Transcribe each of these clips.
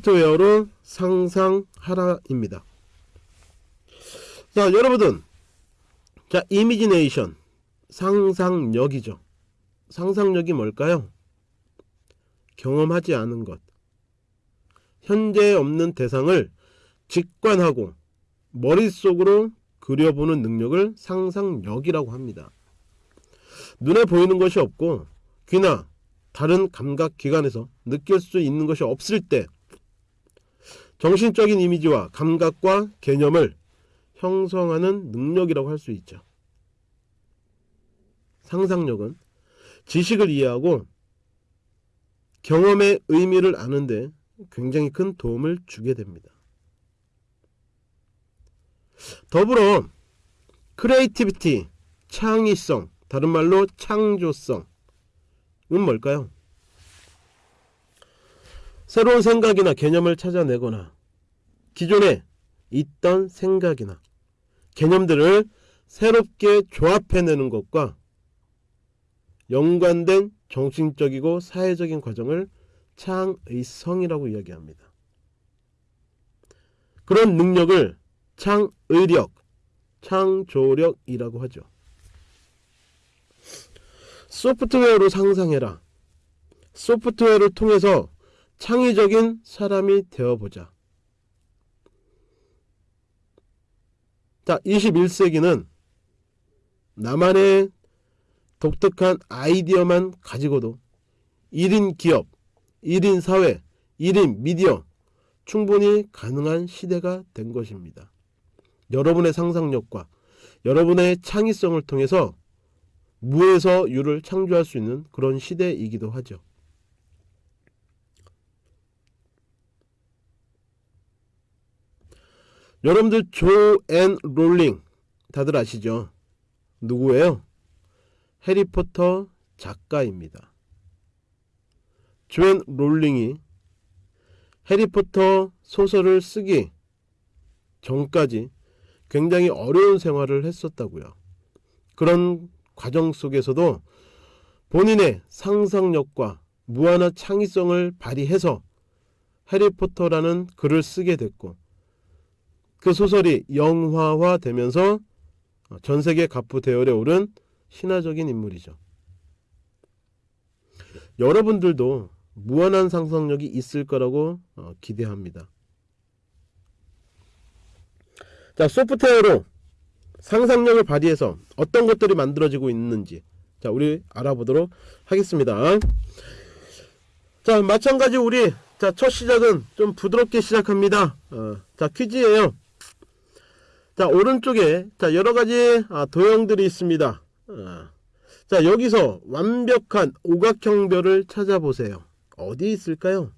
소프트웨어로 상상하라입니다. 자 여러분은 자 이미지네이션 상상력이죠. 상상력이 뭘까요? 경험하지 않은 것 현재 없는 대상을 직관하고 머릿속으로 그려보는 능력을 상상력이라고 합니다. 눈에 보이는 것이 없고 귀나 다른 감각기관에서 느낄 수 있는 것이 없을 때 정신적인 이미지와 감각과 개념을 형성하는 능력이라고 할 수 있죠. 상상력은 지식을 이해하고 경험의 의미를 아는데 굉장히 큰 도움을 주게 됩니다. 더불어 creativity, 창의성, 다른 말로 창조성은 뭘까요? 새로운 생각이나 개념을 찾아내거나 기존에 있던 생각이나 개념들을 새롭게 조합해내는 것과 연관된 정신적이고 사회적인 과정을 창의성이라고 이야기합니다. 그런 능력을 창의력, 창조력이라고 하죠. 소프트웨어로 상상해라. 소프트웨어를 통해서 창의적인 사람이 되어보자. 자, 21세기는 나만의 독특한 아이디어만 가지고도 1인 기업, 1인 사회, 1인 미디어 충분히 가능한 시대가 된 것입니다. 여러분의 상상력과 여러분의 창의성을 통해서 무에서 유를 창조할 수 있는 그런 시대이기도 하죠. 여러분들 조앤 롤링 다들 아시죠? 누구예요? 해리포터 작가입니다. 조앤 롤링이 해리포터 소설을 쓰기 전까지 굉장히 어려운 생활을 했었다고요. 그런 과정 속에서도 본인의 상상력과 무한한 창의성을 발휘해서 해리포터라는 글을 쓰게 됐고 그 소설이 영화화 되면서 전세계 가프 대열에 오른 신화적인 인물이죠. 여러분들도 무한한 상상력이 있을 거라고 어, 기대합니다. 자, 소프트웨어로 상상력을 발휘해서 어떤 것들이 만들어지고 있는지 자, 우리 알아보도록 하겠습니다. 자, 마찬가지 우리 자, 첫 시작은 좀 부드럽게 시작합니다. 어, 자, 퀴즈예요. 자, 오른쪽에 자, 여러 가지 아, 도형들이 있습니다. 어, 자, 여기서 완벽한 오각형별을 찾아보세요. 어디 있을까요?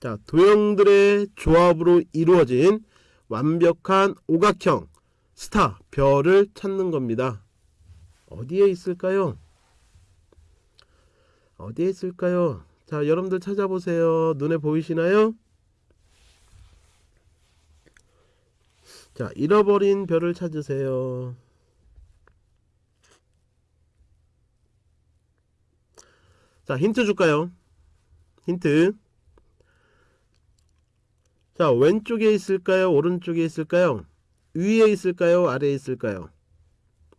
자, 도형들의 조합으로 이루어진 완벽한 오각형 스타 별을 찾는 겁니다. 어디에 있을까요? 어디에 있을까요? 자, 여러분들 찾아보세요. 눈에 보이시나요? 자, 잃어버린 별을 찾으세요. 자, 힌트 줄까요? 힌트. 자, 왼쪽에 있을까요? 오른쪽에 있을까요? 위에 있을까요? 아래에 있을까요?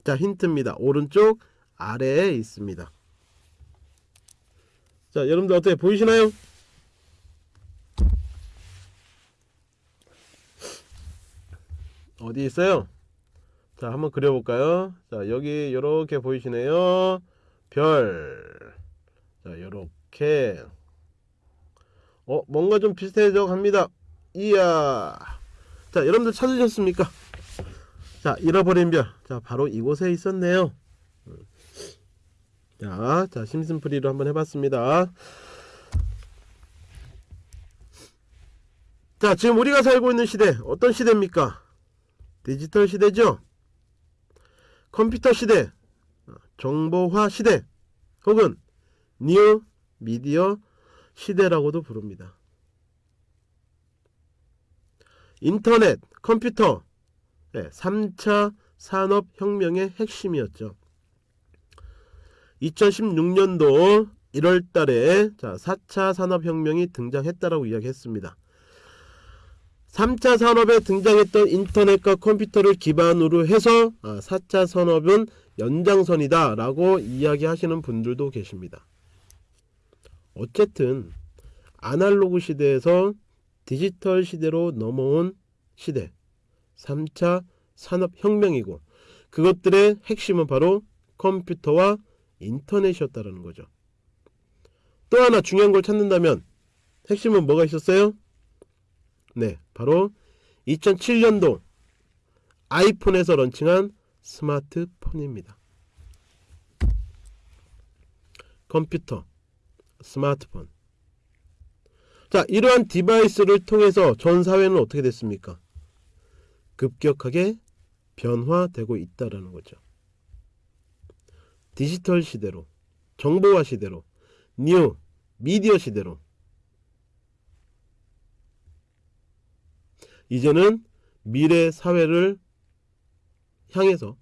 자, 힌트입니다. 오른쪽 아래에 있습니다. 자, 여러분들 어떻게 보이시나요? 어디 있어요? 자, 한번 그려볼까요? 자, 여기 이렇게 보이시네요. 별. 자, 이렇게. 어, 뭔가 좀 비슷해져 갑니다. 이야. 자, 여러분들 찾으셨습니까? 자, 잃어버린 별. 자, 바로 이곳에 있었네요. 자, 자, 심슨프리로 한번 해봤습니다. 자, 지금 우리가 살고 있는 시대, 어떤 시대입니까? 디지털 시대죠? 컴퓨터 시대, 정보화 시대, 혹은 뉴 미디어 시대라고도 부릅니다. 인터넷, 컴퓨터, 네, 3차 산업혁명의 핵심이었죠. 2016년도 1월 달에 자, 4차 산업혁명이 등장했다라고 이야기했습니다. 3차 산업에 등장했던 인터넷과 컴퓨터를 기반으로 해서 아, 4차 산업은 연장선이다 라고 이야기하시는 분들도 계십니다. 어쨌든 아날로그 시대에서 디지털 시대로 넘어온 시대 3차 산업혁명이고 그것들의 핵심은 바로 컴퓨터와 인터넷이었다는 거죠. 또 하나 중요한 걸 찾는다면 핵심은 뭐가 있었어요? 네, 바로 2007년도 아이폰에서 launching한 스마트폰입니다. 컴퓨터, 스마트폰. 자, 이러한 device를 통해서 전 사회는 어떻게 됐습니까? 급격하게 변화되고 있다라는 거죠. 디지털 시대로, 정보화 시대로, 뉴 미디어 시대로 이제는 미래 사회를 향해서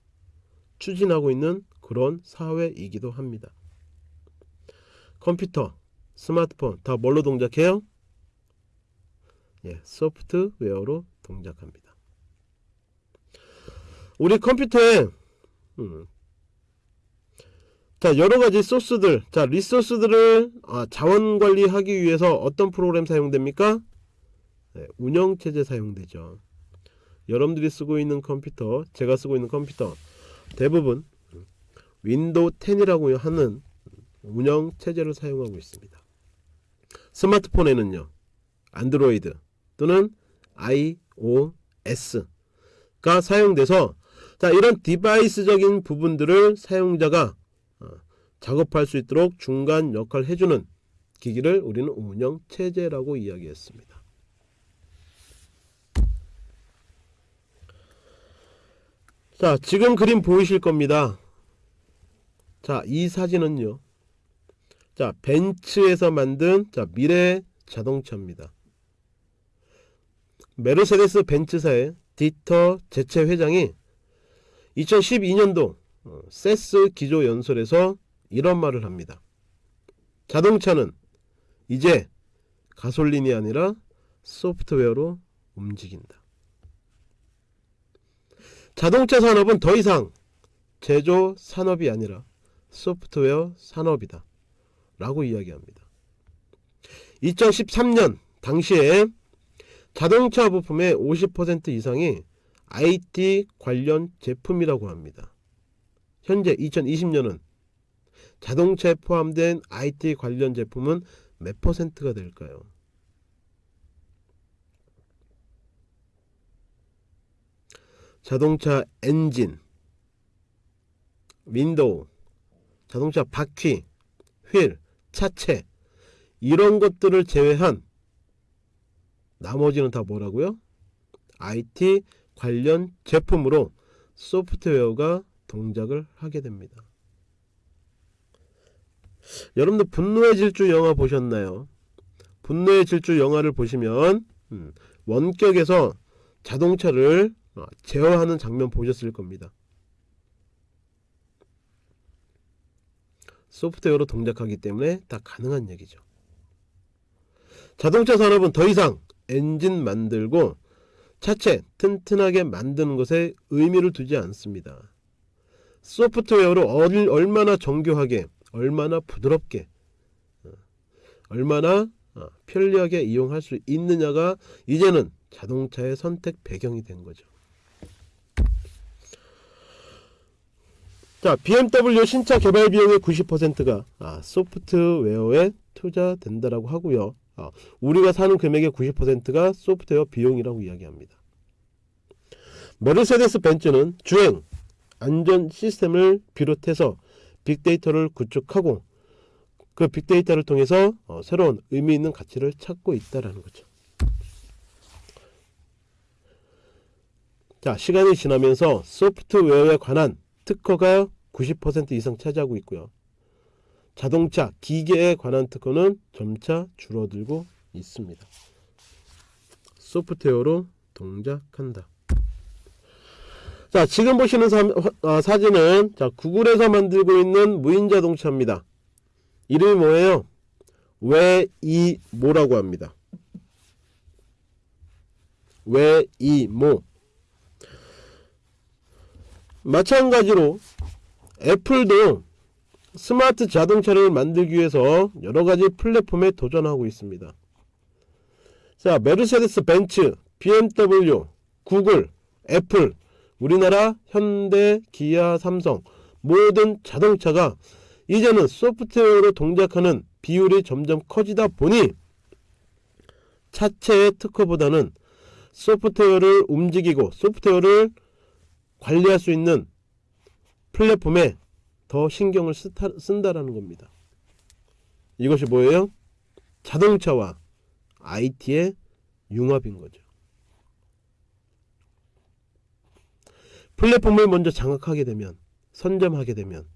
추진하고 있는 그런 사회이기도 합니다. 컴퓨터, 스마트폰 다 뭘로 동작해요? 예, 소프트웨어로 동작합니다. 우리 컴퓨터에 음, 자 여러 가지 소스들, 자 resource들을 아, 자원 관리하기 위해서 어떤 프로그램 사용됩니까? 네, 운영체제 사용되죠. 여러분들이 쓰고 있는 컴퓨터, 제가 쓰고 있는 컴퓨터 대부분 윈도우 10이라고 하는 운영체제를 사용하고 있습니다. 스마트폰에는요, 안드로이드 또는 iOS가 사용돼서 자 이런 디바이스적인 부분들을 사용자가 어, 작업할 수 있도록 중간 역할을 해주는 기기를 우리는 운영체제라고 이야기했습니다. 자, 지금 그림 보이실 겁니다. 자, 이 사진은요. 자, 벤츠에서 만든 자, 미래 자동차입니다. 메르세데스 벤츠사의 디터 제체 회장이 2012년도 어, 세스 기조 연설에서 이런 말을 합니다. 자동차는 이제 가솔린이 아니라 소프트웨어로 움직인다. 자동차 산업은 더 이상 제조 산업이 아니라 소프트웨어 산업이다. 라고 이야기합니다. 2013년 당시에 자동차 부품의 50% 이상이 IT 관련 제품이라고 합니다. 현재 2020년은 자동차에 포함된 IT 관련 제품은 몇 퍼센트가 될까요? 자동차 엔진, 윈도우, 자동차 바퀴, 휠, 차체 이런 것들을 제외한 나머지는 다 뭐라고요? IT 관련 제품으로 소프트웨어가 동작을 하게 됩니다. 여러분들 분노의 질주 영화 보셨나요? 분노의 질주 영화를 보시면 음, 원격에서 자동차를 어, 제어하는 장면 보셨을 겁니다. 소프트웨어로 동작하기 때문에 다 가능한 얘기죠. 자동차 산업은 더 이상 엔진 만들고 차체 튼튼하게 만드는 것에 의미를 두지 않습니다. 소프트웨어로 얼마나 정교하게 얼마나 부드럽게 어, 얼마나 어, 편리하게 이용할 수 있느냐가 이제는 자동차의 선택 배경이 된 거죠. 자, BMW 신차 개발 비용의 90%가 아, 소프트웨어에 투자된다라고 하고요. 아, 우리가 사는 금액의 90%가 소프트웨어 비용이라고 이야기합니다. 메르세데스 벤츠는 주행, 안전 시스템을 비롯해서 빅데이터를 구축하고 그 빅데이터를 통해서 어, 새로운 의미 있는 가치를 찾고 있다라는 거죠. 자, 시간이 지나면서 소프트웨어에 관한 특허가 90% 이상 차지하고 있고요. 자동차, 기계에 관한 특허는 점차 줄어들고 있습니다. 소프트웨어로 동작한다. 자, 지금 보시는 사, 어, 사진은 자, 구글에서 만들고 있는 무인 자동차입니다. 이름이 뭐예요? 외이모라고 합니다. 외이모 마찬가지로 애플도 스마트 자동차를 만들기 위해서 여러가지 플랫폼에 도전하고 있습니다. 자, 메르세데스 벤츠, BMW, 구글, 애플, 우리나라 현대, 기아, 삼성 모든 자동차가 이제는 소프트웨어로 동작하는 비율이 점점 커지다 보니 차체의 특허보다는 소프트웨어를 움직이고 소프트웨어를 관리할 수 있는 플랫폼에 더 신경을 쓰다, 쓴다라는 겁니다. 이것이 뭐예요? 자동차와 IT의 융합인 거죠. 플랫폼을 먼저 장악하게 되면 선점하게 되면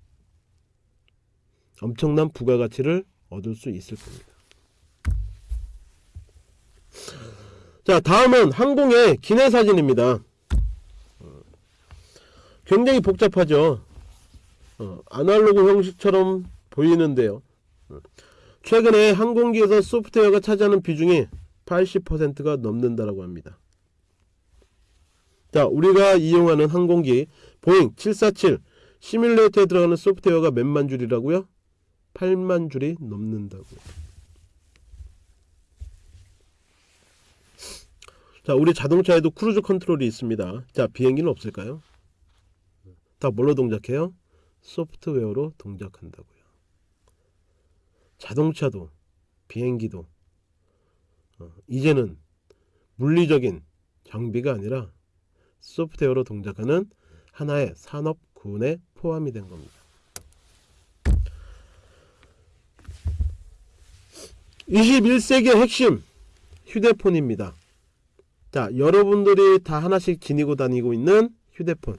엄청난 부가가치를 얻을 수 있을 겁니다. 자 다음은 항공의 기내 사진입니다. 어, 굉장히 복잡하죠. 어, 아날로그 형식처럼 보이는데요. 어, 최근에 항공기에서 소프트웨어가 차지하는 비중이 80%가 넘는다라고 합니다. 자, 우리가 이용하는 항공기 보잉 747 시뮬레이터에 들어가는 소프트웨어가 몇만 줄이라고요? 8만 줄이 넘는다고요. 자, 우리 자동차에도 cruise control이 있습니다. 자, 비행기는 없을까요? 다 뭘로 동작해요? 소프트웨어로 동작한다고요. 자동차도 비행기도 어, 이제는 물리적인 장비가 아니라 소프트웨어로 동작하는 하나의 산업군에 포함이 된 겁니다. 21세기의 핵심 휴대폰입니다. 자, 여러분들이 다 하나씩 지니고 다니고 있는 휴대폰.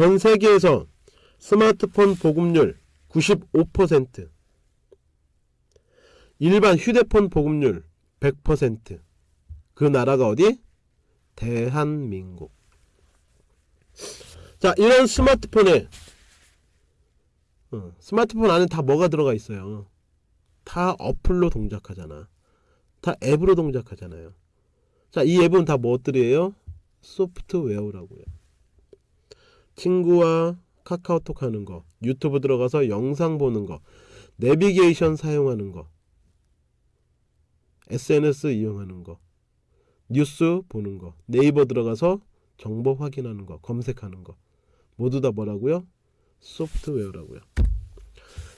전 세계에서 스마트폰 보급률 95%, 일반 휴대폰 보급률 100%그 나라가 어디? 대한민국. 자 이런 스마트폰에 어, 스마트폰 안에 다 뭐가 들어가 있어요? 다 어플로 동작하잖아. 다 앱으로 동작하잖아요. 자 이 앱은 다 뭐들이에요? 소프트웨어라고요 친구와 카카오톡 하는 거 유튜브 들어가서 영상 보는 거 내비게이션 사용하는 거 SNS 이용하는 거, 뉴스 보는 거, 네이버 들어가서 정보 확인하는 거, 검색하는 거 모두 다 뭐라고요? 소프트웨어라고요.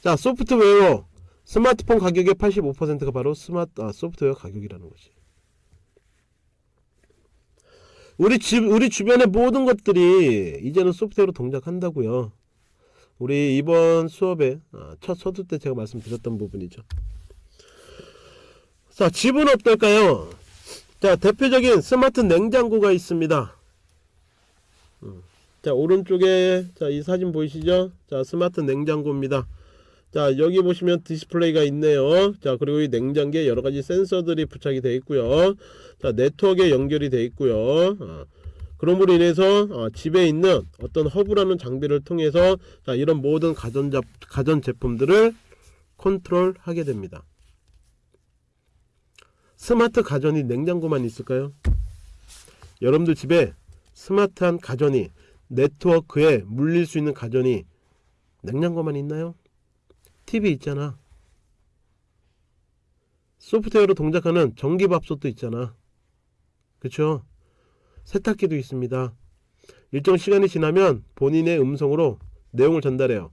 자, 소프트웨어 스마트폰 가격의 85%가 바로 스마트 아, 소프트웨어 가격이라는 것이. 우리 집 우리 주변의 모든 것들이 이제는 소프트웨어로 동작한다고요. 우리 이번 수업에 아, 첫 서두 때 제가 말씀드렸던 부분이죠. 자, 집은 어떨까요? 자, 대표적인 스마트 냉장고가 있습니다. 음. 자, 오른쪽에 자, 이 사진 보이시죠? 자, 스마트 냉장고입니다. 자, 여기 보시면 디스플레이가 있네요. 자, 그리고 이 냉장고에 여러 가지 센서들이 부착이 되어 있고요. 자, 네트워크에 연결이 되어 있고요. 어. 그럼으로 인해서 어, 집에 있는 어떤 허브라는 장비를 통해서 자, 이런 모든 가전 가전 제품들을 컨트롤 하게 됩니다. 스마트 가전이 냉장고만 있을까요? 여러분들 집에 스마트한 가전이 네트워크에 물릴 수 있는 가전이 냉장고만 있나요? TV 있잖아. 소프트웨어로 동작하는 전기밥솥도 있잖아. 그쵸? 세탁기도 있습니다. 일정 시간이 지나면 본인의 음성으로 내용을 전달해요.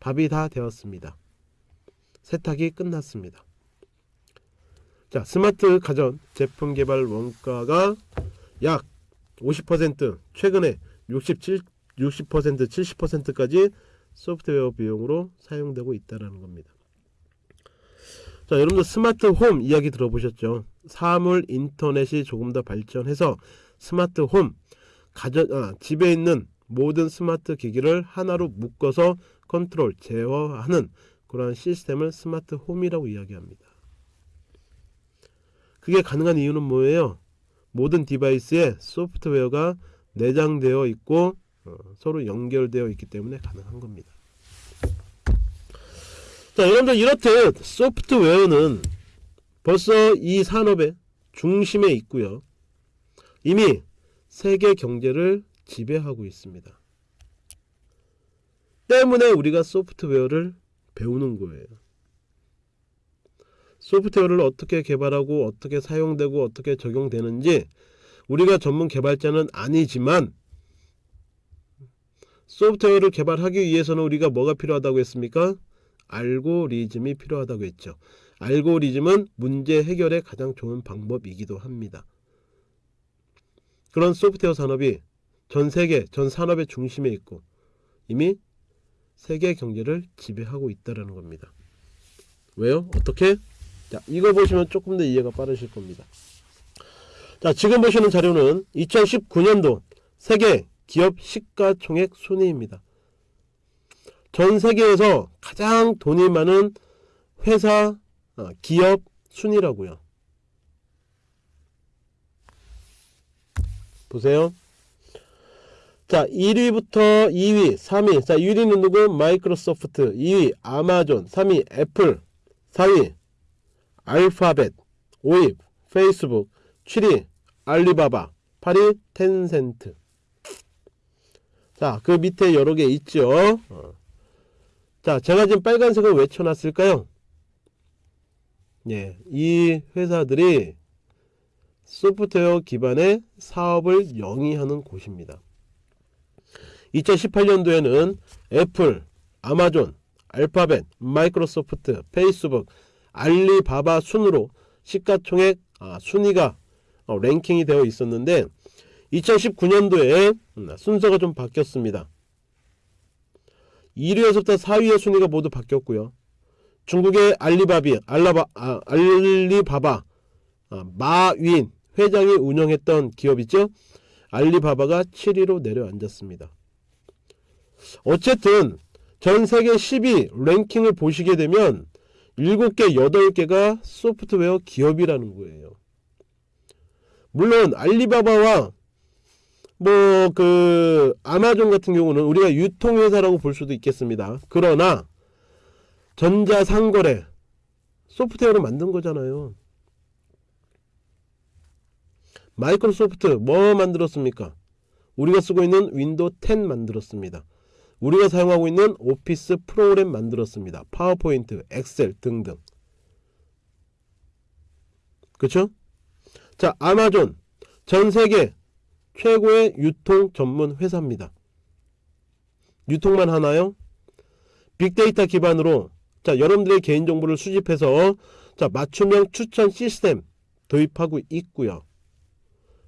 밥이 다 되었습니다. 세탁이 끝났습니다. 자, 스마트 가전 제품 개발 원가가 약 50% 최근에 67 60% 70%까지 소프트웨어 비용으로 사용되고 있다는 겁니다. 자, 여러분들 스마트 홈 이야기 들어보셨죠? 사물 인터넷이 조금 더 발전해서 스마트 홈 가전 아, 집에 있는 모든 스마트 기기를 하나로 묶어서 컨트롤 제어하는 그러한 시스템을 스마트 홈이라고 이야기합니다. 그게 가능한 이유는 뭐예요? 모든 device에 소프트웨어가 내장되어 있고 어, 서로 연결되어 있기 때문에 가능한 겁니다. 자, 여러분들 이렇듯 소프트웨어는 벌써 이 산업의 중심에 있고요. 이미 세계 경제를 지배하고 있습니다. 때문에 우리가 소프트웨어를 배우는 거예요. 소프트웨어를 어떻게 개발하고 어떻게 사용되고 어떻게 적용되는지 우리가 전문 개발자는 아니지만 소프트웨어를 개발하기 위해서는 우리가 뭐가 필요하다고 했습니까? 알고리즘이 필요하다고 했죠. 알고리즘은 문제 해결의 가장 좋은 방법이기도 합니다. 그런 소프트웨어 산업이 전 세계, 전 산업의 중심에 있고 이미 세계 경제를 지배하고 있다는 겁니다. 왜요? 어떻게? 자, 이거 보시면 조금 더 이해가 빠르실 겁니다. 자, 지금 보시는 자료는 2019년도 세계 기업 시가총액 순위입니다. 전 세계에서 가장 돈이 많은 회사, 어, 기업 순위라고요. 보세요. 자, 1위부터 2위, 3위. 자, 1위는 누구? 마이크로소프트. 2위 아마존. 3위 애플. 4위 알파벳. 5위 페이스북. 7위 알리바바. 8위 텐센트. 자, 그 밑에 여러 개 있죠. 어. 자, 제가 지금 빨간색을 왜 쳐놨을까요? 예, 이 회사들이 소프트웨어 기반의 사업을 영위하는 곳입니다. 2018년도에는 애플, 아마존, 알파벳, 마이크로소프트, 페이스북, 알리바바 순으로 시가총액 아, 순위가 어, 랭킹이 되어 있었는데 2019년도에 음, 순서가 좀 바뀌었습니다. 1위에서부터 4위의 순위가 모두 바뀌었고요. 중국의 알리바비, 알라바, 아, 알리바바, 아, 마윈 회장이 운영했던 기업이죠. 알리바바가 7위로 내려앉았습니다. 어쨌든 전 세계 10위 랭킹을 보시게 되면 7개, 8개가 소프트웨어 기업이라는 거예요. 물론 알리바바와 뭐 그 아마존 같은 경우는 우리가 유통회사라고 볼 수도 있겠습니다. 그러나 전자상거래 소프트웨어를 만든 거잖아요. 마이크로소프트 뭐 만들었습니까? 우리가 쓰고 있는 윈도우 10 만들었습니다. 우리가 사용하고 있는 오피스 프로그램 만들었습니다. 파워포인트, 엑셀 등등. 그쵸? 자, 아마존 전 세계 최고의 유통 전문 회사입니다. 유통만 하나요? 빅데이터 기반으로 자, 여러분들의 개인정보를 수집해서 자, 맞춤형 추천 시스템 도입하고 있고요.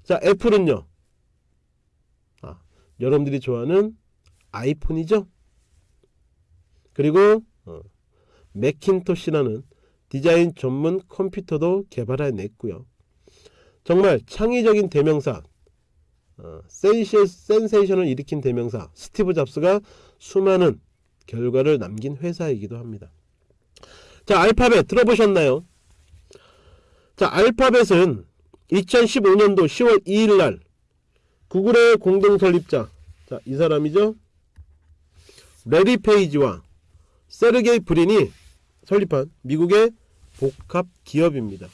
자, 애플은요. 아, 여러분들이 좋아하는 아이폰이죠. 그리고 어, 맥킨토시라는 디자인 전문 컴퓨터도 개발해냈고요. 정말 창의적인 대명사, 어, 센시, 센세이션을 일으킨 대명사 스티브 잡스가 수많은 결과를 남긴 회사이기도 합니다. 자, 알파벳 들어보셨나요? 자, 알파벳은 2015년도 10월 2일 날 구글의 공동 설립자 자, 이 사람이죠. 래리 페이지와 세르게이 브린이 설립한 미국의 복합 기업입니다.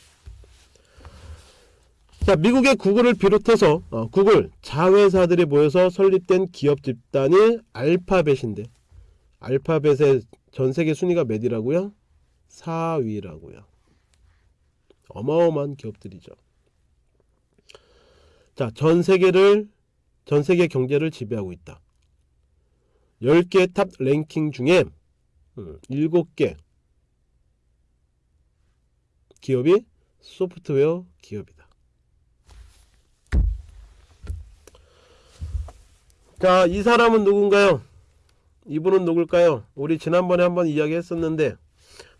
자, 미국의 구글을 비롯해서 어, 구글 자회사들이 모여서 설립된 기업 집단이 알파벳인데 알파벳의 전 세계 순위가 몇이라고요? 4위라고요. 어마어마한 기업들이죠. 자, 전 세계를 전 세계 경제를 지배하고 있다. 10개 탑 랭킹 중에 7개 음, 기업이 소프트웨어 기업이다. 자, 이 사람은 누군가요? 이분은 누굴까요? 우리 지난번에 한번 이야기했었는데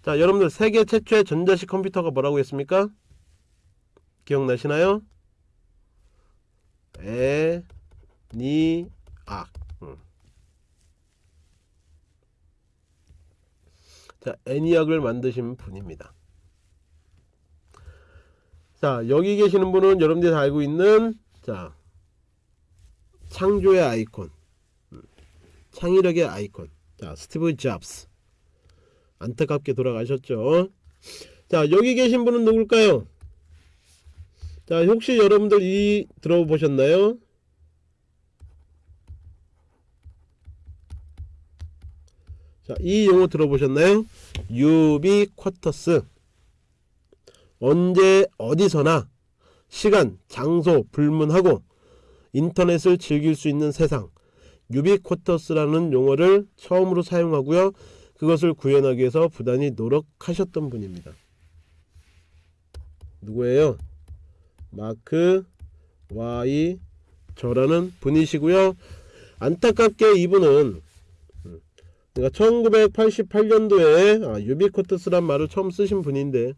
자 여러분들 세계 최초의 전자식 컴퓨터가 뭐라고 했습니까? 기억나시나요? 에 니 악 음. 자 애니악을 만드신 분입니다 자 여기 계시는 분은 여러분들이 다 알고 있는 자 창조의 아이콘 음. 창의력의 아이콘 자 스티브 잡스 안타깝게 돌아가셨죠. 자, 여기 계신 분은 누굴까요? 자, 혹시 여러분들 이 들어보셨나요? 자, 이 용어 들어보셨나요? 유비쿼터스. 언제 어디서나 시간, 장소 불문하고 인터넷을 즐길 수 있는 세상. 유비쿼터스라는 용어를 처음으로 사용하고요. 그것을 구현하기 위해서 부단히 노력하셨던 분입니다. 누구예요? 마크 와이 저라는 분이시고요. 안타깝게 이분은 음, 그러니까 1988년도에 아, 유비쿼터스란 말을 처음 쓰신 분인데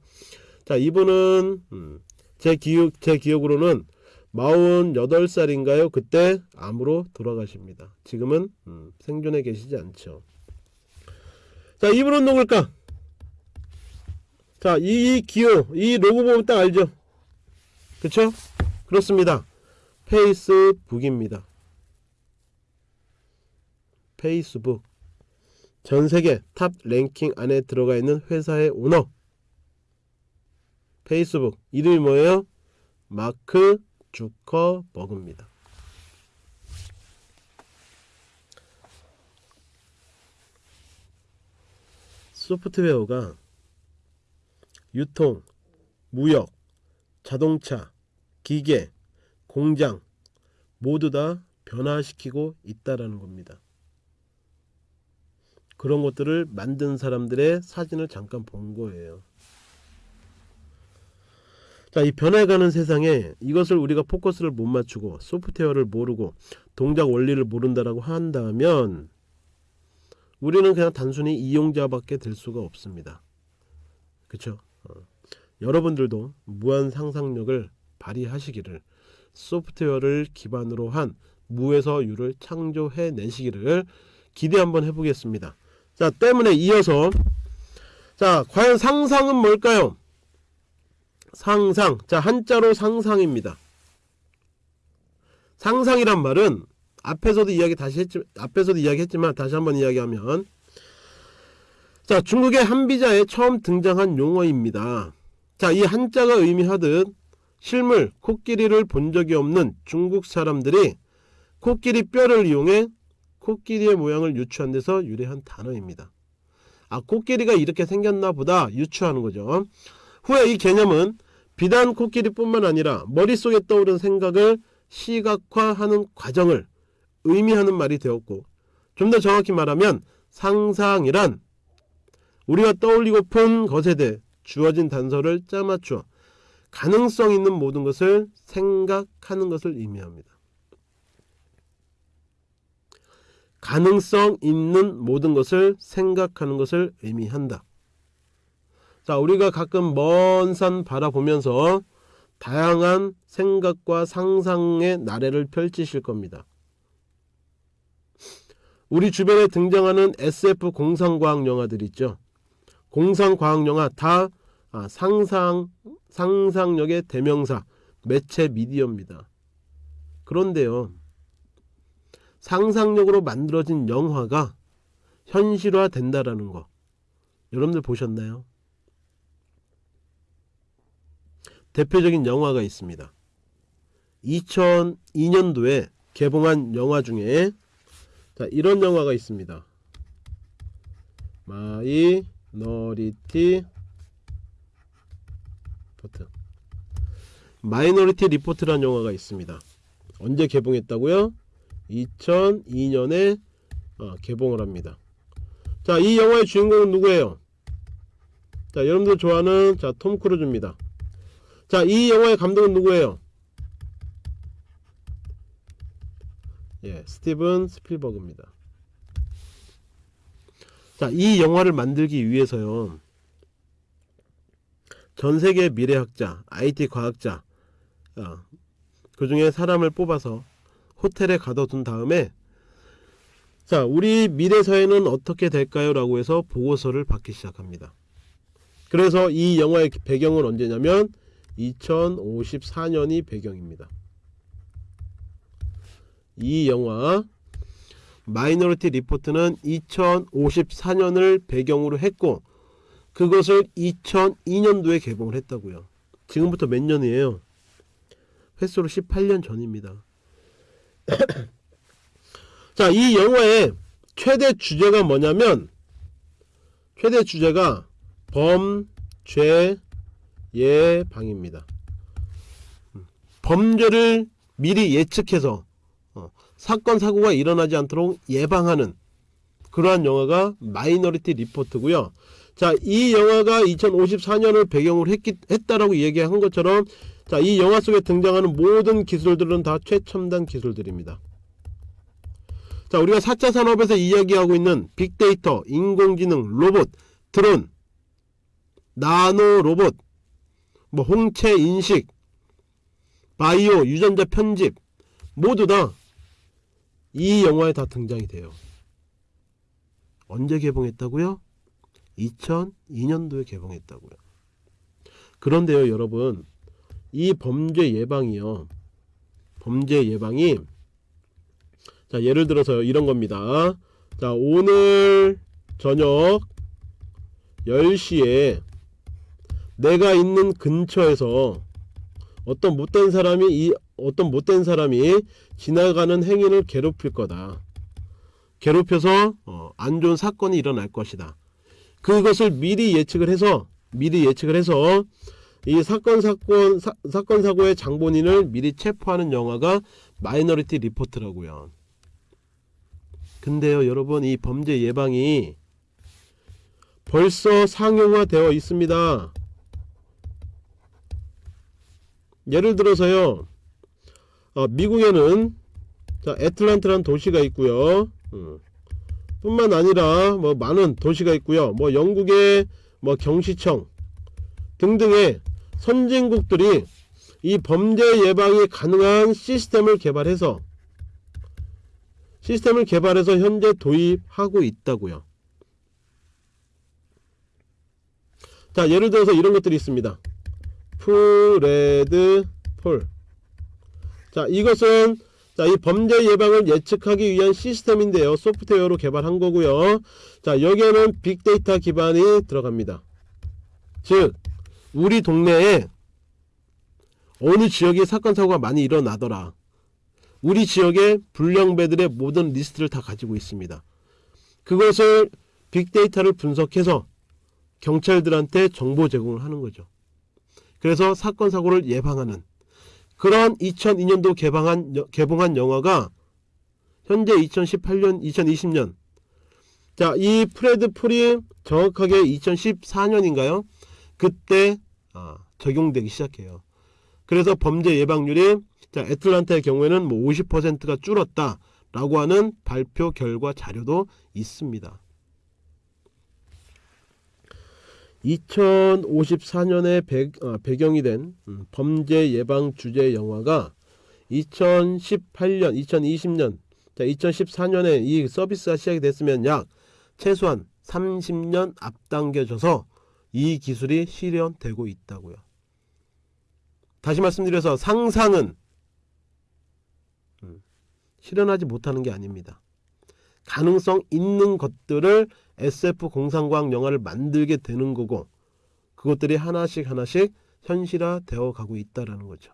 자 이분은 음, 제 기억 제 기억으로는 48살인가요? 그때 암으로 돌아가십니다. 지금은 음, 생존해 계시지 않죠. 자 이분은 누굴까? 자이 기호 이 로고 보면 딱 알죠? 그쵸? 그렇습니다. 페이스북입니다. 페이스북 전 세계 탑 랭킹 안에 들어가 있는 회사의 오너 페이스북 이름이 뭐예요? 마크 주커버그입니다. 소프트웨어가 유통, 무역, 자동차, 기계, 공장 모두 다 변화시키고 있다라는 겁니다. 그런 것들을 만든 사람들의 사진을 잠깐 본 거예요. 자, 이 변해가는 세상에 이것을 우리가 포커스를 못 맞추고 소프트웨어를 모르고 동작 원리를 모른다라고 한다면 우리는 그냥 단순히 이용자밖에 될 수가 없습니다. 그렇죠? 어. 여러분들도 무한 상상력을 발휘하시기를 소프트웨어를 기반으로 한 무에서 유를 창조해 내시기를 기대 한번 해보겠습니다. 자, 때문에 이어서 자, 과연 상상은 뭘까요? 상상. 자, 한자로 상상입니다. 상상이란 말은 앞에서도 이야기 다시 했지 앞에서도 이야기했지만 다시 한번 이야기하면 자, 중국의 한비자에 처음 등장한 용어입니다. 자, 이 한자가 의미하듯 실물 코끼리를 본 적이 없는 중국 사람들이 코끼리 뼈를 이용해 코끼리의 모양을 유추한 데서 유래한 단어입니다. 아, 코끼리가 이렇게 생겼나 보다 유추하는 거죠. 후에 이 개념은 비단 코끼리뿐만 아니라 머릿속에 떠오른 생각을 시각화하는 과정을 의미하는 말이 되었고 좀 더 정확히 말하면 상상이란 우리가 떠올리고픈 것에 대해 주어진 단서를 짜맞추어 가능성 있는 모든 것을 생각하는 것을 의미합니다. 가능성 있는 모든 것을 생각하는 것을 의미한다. 자, 우리가 가끔 먼 산 바라보면서 다양한 생각과 상상의 나래를 펼치실 겁니다. 우리 주변에 등장하는 SF 공상과학 영화들 있죠. 공상과학 영화 다 아, 상상 상상력의 대명사 매체 미디어입니다. 그런데요. 상상력으로 만들어진 영화가 현실화 된다라는 거 여러분들 보셨나요? 대표적인 영화가 있습니다. 2002년도에 개봉한 영화 중에 자, 이런 영화가 있습니다. 마이너리티 리포트 마이너리티 리포트라는 영화가 있습니다. 언제 개봉했다고요? 2002년에 어, 개봉을 합니다. 자, 이 영화의 주인공은 누구예요? 자, 여러분들 좋아하는 자, 톰 크루즈입니다. 자, 이 영화의 감독은 누구예요? 예, 스티븐 스필버그입니다. 자, 이 영화를 만들기 위해서요. 전 세계 미래학자, IT 과학자, 어, 그 중에 사람을 뽑아서 호텔에 가둬둔 다음에 자, 우리 미래 사회는 어떻게 될까요? 라고 해서 보고서를 받기 시작합니다. 그래서 이 영화의 배경은 언제냐면 2054년이 배경입니다. 이 영화 마이너리티 리포트는 2054년을 배경으로 했고 그것을 2002년도에 개봉을 했다고요. 지금부터 몇 년이에요? 횟수로 18년 전입니다. 자, 이 영화의 최대 주제가 뭐냐면 최대 주제가 범죄 예 방입니다. 음, 범죄를 미리 예측해서 어, 사건 사고가 일어나지 않도록 예방하는 그러한 영화가 마이너리티 리포트고요. 자, 이 영화가 2054년을 배경으로 했기, 했다라고 얘기한 것처럼 자, 이 영화 속에 등장하는 모든 기술들은 다 최첨단 기술들입니다. 자, 우리가 4차 산업에서 이야기하고 있는 빅데이터, 인공지능, 로봇, 드론, 나노 로봇, 뭐 홍채 인식, 바이오, 유전자 편집 모두 다 이 영화에 다 등장이 돼요. 언제 개봉했다고요? 2002년도에 개봉했다고요. 그런데요, 여러분, 이 범죄 예방이요. 범죄 예방이 자, 예를 들어서 이런 겁니다. 자, 오늘 저녁 10시에 내가 있는 근처에서 어떤 못된 사람이 이 어떤 못된 사람이 지나가는 행위를 괴롭힐 거다. 괴롭혀서 어, 안 좋은 사건이 일어날 것이다. 그것을 미리 예측을 해서 미리 예측을 해서 이 사건 사건 사, 사건 사고의 장본인을 미리 체포하는 영화가 마이너리티 리포트라고요. 근데요, 여러분 이 범죄 예방이 벌써 상용화되어 있습니다. 예를 들어서요, 어, 미국에는 자, 애틀란트라는 도시가 있고요. 음. 뿐만 아니라 뭐 많은 도시가 있고요. 뭐 영국의 뭐 경시청 등등의 선진국들이 이 범죄 예방이 가능한 시스템을 개발해서 시스템을 개발해서 현재 도입하고 있다고요. 자, 예를 들어서 이런 것들이 있습니다. PredPol. 자, 이것은 자, 이 범죄 예방을 예측하기 위한 시스템인데요. 소프트웨어로 개발한 거고요. 자, 여기에는 빅데이터 기반이 들어갑니다. 즉, 우리 동네에 어느 지역에 사건 사고가 많이 일어나더라. 우리 지역의 불량배들의 모든 리스트를 다 가지고 있습니다. 그것을 빅데이터를 분석해서 경찰들한테 정보 제공을 하는 거죠. 그래서 사건 사고를 예방하는 그런 2002년도 개방한 개봉한 영화가 현재 2018년 2020년 자 이 프레드 풀이 정확하게 2014년인가요? 그때 아, 적용되기 시작해요. 그래서 범죄 예방률이 자 애틀란타의 경우에는 뭐 50%가 줄었다 라고 하는 발표 결과 자료도 있습니다. 2054년에 배, 아, 배경이 된 음, 범죄 예방 주제 영화가 2018년, 2020년, 자 2014년에 이 서비스가 시작이 됐으면 약 최소한 30년 앞당겨져서 이 기술이 실현되고 있다고요. 다시 말씀드려서 상상은 음, 실현하지 못하는 게 아닙니다. 가능성 있는 것들을 SF 공상과학 영화를 만들게 되는 거고 그것들이 하나씩 하나씩 현실화 되어 가고 있다라는 거죠.